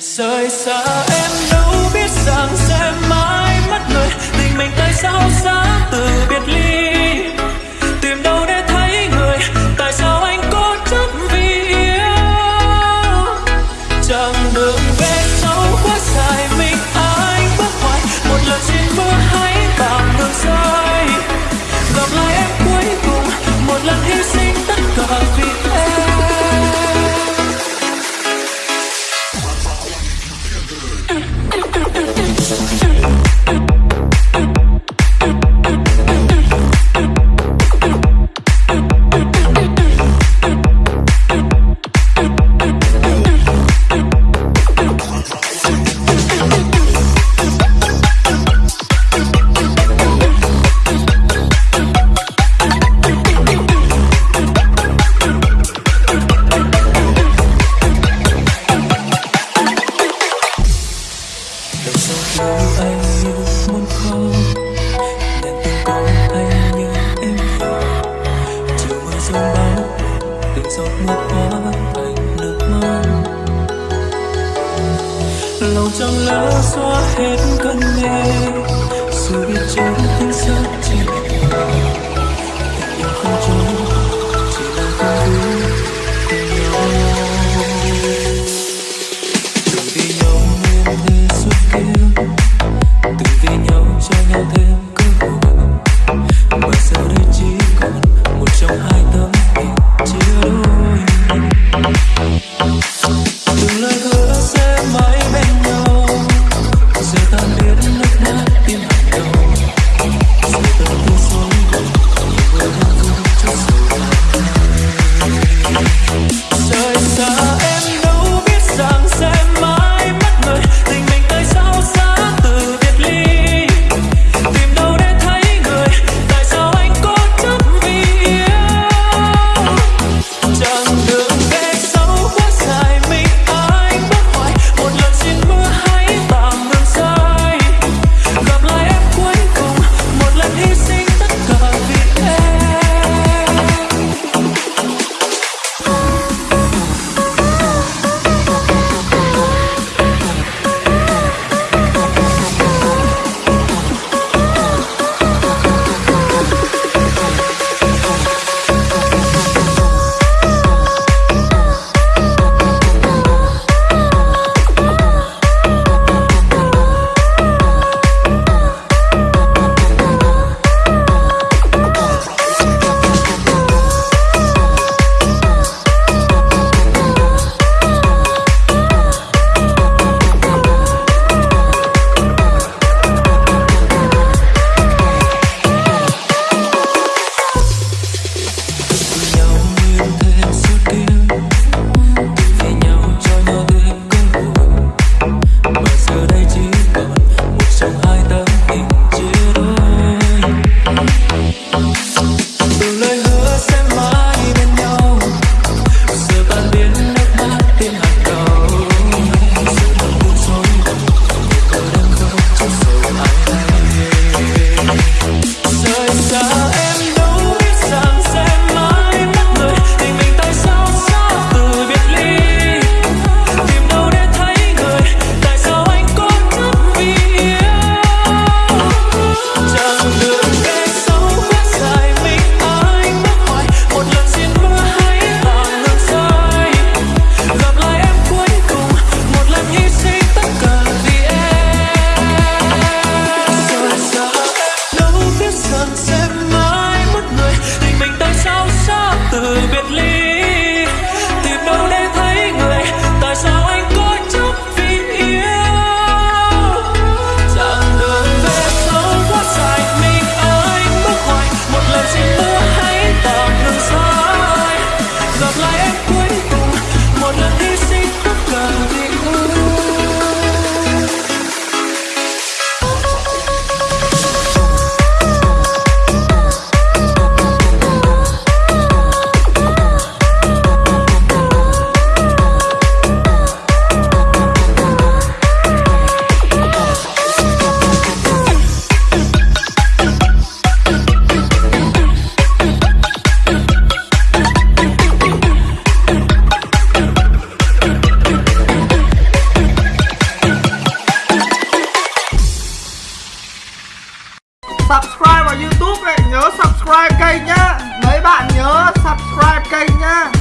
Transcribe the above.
rời xa em đâu biết rằng so ahead ta biết nước mắt tim đầu kênh nhá. Mấy bạn nhớ subscribe kênh nhá.